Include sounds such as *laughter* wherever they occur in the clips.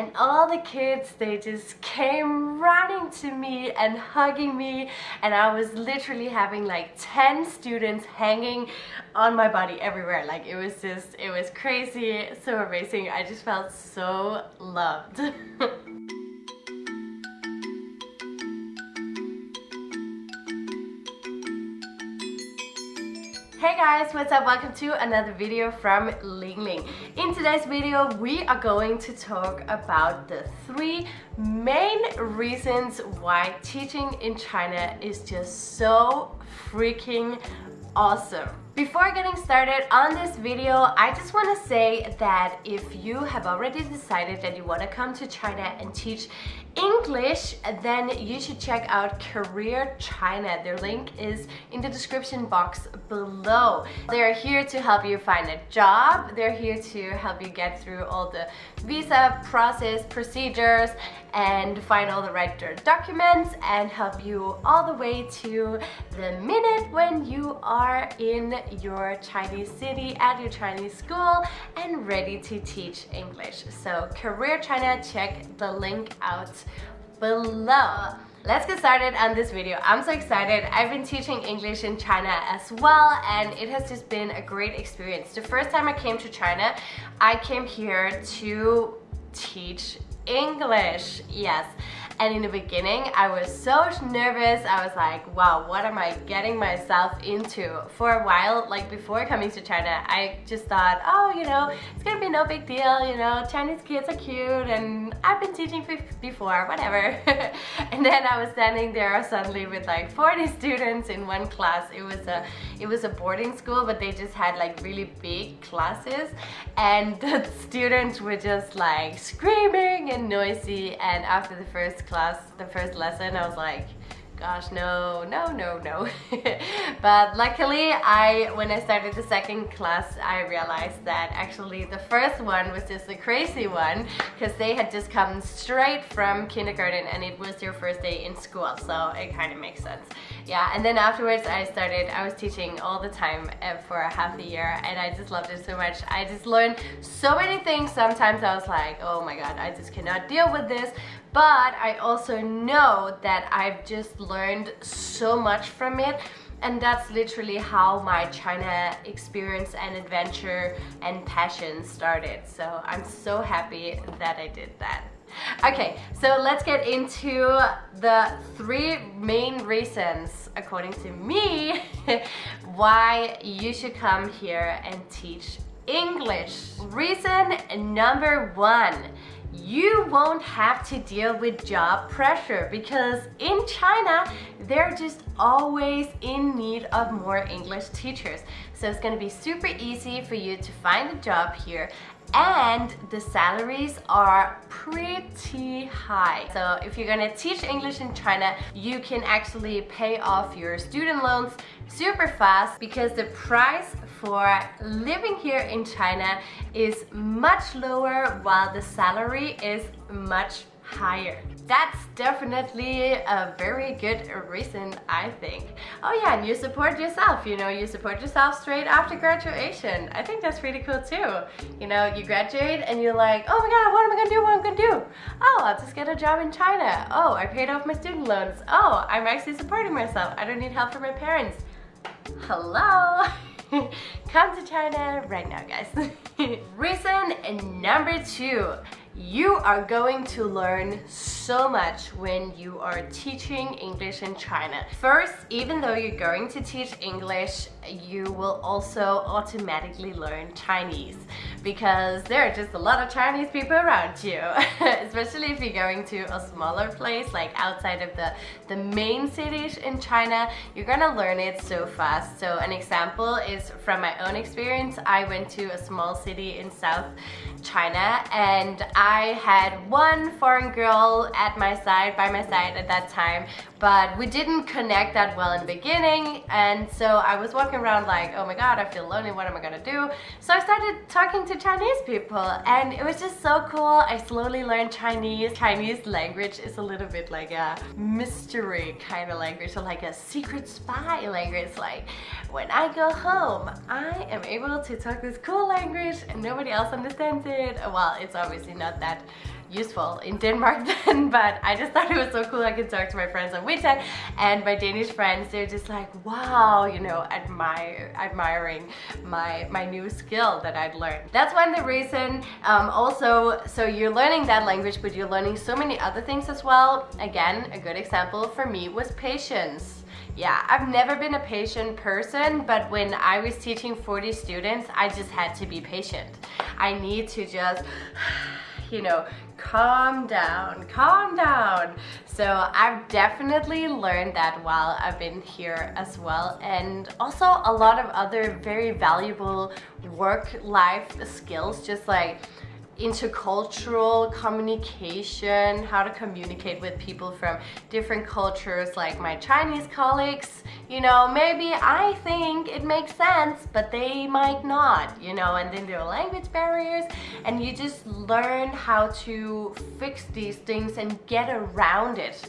and all the kids they just came running to me and hugging me and I was literally having like 10 students hanging on my body everywhere. Like it was just it was crazy so amazing. I just felt so loved *laughs* Hey guys, what's up? Welcome to another video from Ling Ling. In today's video, we are going to talk about the three main reasons why teaching in China is just so freaking awesome. Before getting started on this video, I just want to say that if you have already decided that you want to come to China and teach English, then you should check out Career China. Their link is in the description box below. They're here to help you find a job. They're here to help you get through all the visa process procedures and find all the right documents and help you all the way to the minute when you are in your Chinese city at your Chinese school and ready to teach English. So Career China, check the link out below. Let's get started on this video. I'm so excited. I've been teaching English in China as well and it has just been a great experience. The first time I came to China, I came here to teach English. Yes. And in the beginning, I was so nervous. I was like, wow, what am I getting myself into? For a while, like before coming to China, I just thought, oh, you know, it's gonna be no big deal, you know, Chinese kids are cute and I've been teaching before, whatever. *laughs* and then I was standing there suddenly with like 40 students in one class. It was a it was a boarding school, but they just had like really big classes and *laughs* the students were just like screaming and noisy and after the first class, the first lesson, I was like, gosh no no no no. *laughs* But luckily I when I started the second class I realized that actually the first one was just a crazy one because they had just come straight from kindergarten and it was their first day in school so it kind of makes sense. Yeah and then afterwards I started I was teaching all the time uh, for a half a year and I just loved it so much. I just learned so many things sometimes I was like oh my god I just cannot deal with this but I also know that I've just learned so much from it and that's literally how my China experience and adventure and passion started. So I'm so happy that I did that. Okay so let's get into the three main reasons according to me *laughs* why you should come here and teach English. Reason number one you won't have to deal with job pressure because in China, they're just always in need of more English teachers. So it's gonna be super easy for you to find a job here and the salaries are pretty high. So if you're gonna teach English in China, you can actually pay off your student loans super fast because the price for living here in China is much lower while the salary is much higher. That's definitely a very good reason, I think. Oh yeah, and you support yourself, you know, you support yourself straight after graduation. I think that's pretty cool too. You know, you graduate and you're like, oh my god, what am I gonna do, what am I gonna do? Oh, I'll just get a job in China. Oh, I paid off my student loans. Oh, I'm actually supporting myself. I don't need help from my parents. Hello? *laughs* Come to China right now, guys. *laughs* Reason number two you are going to learn so much when you are teaching English in China. First, even though you're going to teach English, you will also automatically learn Chinese because there are just a lot of Chinese people around you, *laughs* especially if you're going to a smaller place like outside of the, the main cities in China, you're gonna learn it so fast. So an example is from my own experience, I went to a small city in South China and I had one foreign girl at my side, by my side at that time, but we didn't connect that well in the beginning and so I was walking around like, oh my god, I feel lonely, what am I gonna do? So I started talking to Chinese people and it was just so cool. I slowly learned Chinese. Chinese language is a little bit like a mystery kind of language, so like a secret spy language. Like when I go home, I am able to talk this cool language and nobody else understands it. Well, it's obviously not that useful in Denmark *laughs* then, but I just thought it was so cool I could talk to my friends on WeChat and my Danish friends, they're just like, wow, you know, admire, admiring my, my new skill that I'd learned. That's one of the reason. Um, also, so you're learning that language, but you're learning so many other things as well. Again, a good example for me was patience yeah, I've never been a patient person, but when I was teaching 40 students, I just had to be patient. I need to just you know, calm down, calm down. So I've definitely learned that while I've been here as well. And also a lot of other very valuable work-life skills, just like intercultural communication, how to communicate with people from different cultures like my Chinese colleagues. You know, maybe I think it makes sense, but they might not, you know, and then there are language barriers and you just learn how to fix these things and get around it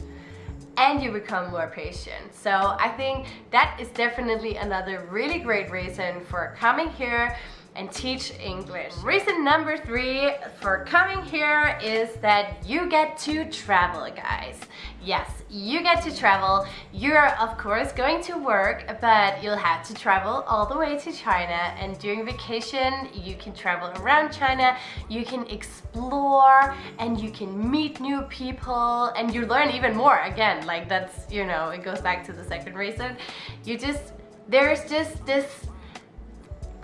and you become more patient. So I think that is definitely another really great reason for coming here and teach English. Reason number three for coming here is that you get to travel, guys. Yes, you get to travel. You're of course going to work, but you'll have to travel all the way to China and during vacation you can travel around China, you can explore and you can meet new people and you learn even more. Again, like that's, you know, it goes back to the second reason. You just, there's just this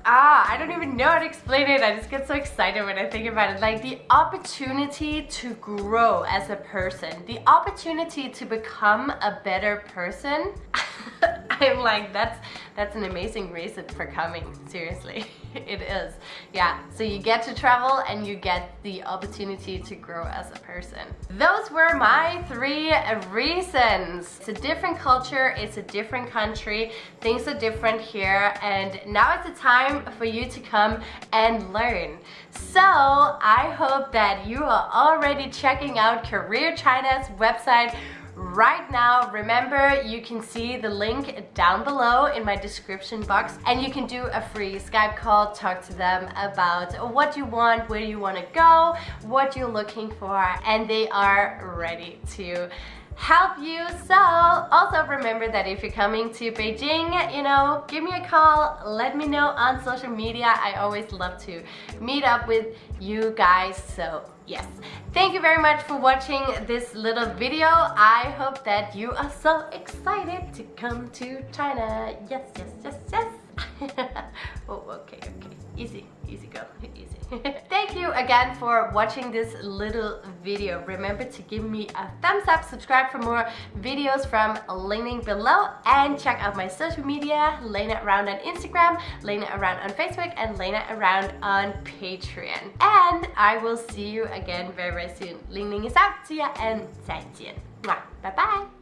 ah, I don't even know how to explain it. I just get so excited when I think about it. Like the opportunity to grow as a person, the opportunity to become a better person. *laughs* I'm *laughs* like, that's that's an amazing reason for coming, seriously. *laughs* it is. Yeah, so you get to travel and you get the opportunity to grow as a person. Those were my three reasons. It's a different culture, it's a different country, things are different here, and now it's the time for you to come and learn. So I hope that you are already checking out Career China's website right now. Remember, you can see the link down below in my description box and you can do a free Skype call, talk to them about what you want, where you want to go, what you're looking for, and they are ready to help you. So also remember that if you're coming to Beijing, you know, give me a call, let me know on social media. I always love to meet up with you guys. So yes, thank you very much for watching this little video. I hope that you are so excited to come to China. Yes, yes, yes, yes. *laughs* oh, okay, okay. Easy, easy go, *laughs* easy. *laughs* You again for watching this little video. Remember to give me a thumbs up, subscribe for more videos from Ling below, and check out my social media, Lena Around on Instagram, Lena Around on Facebook, and Lena Around on Patreon. And I will see you again very, very soon. Ling Ling is out. See ya and 再见. Bye bye.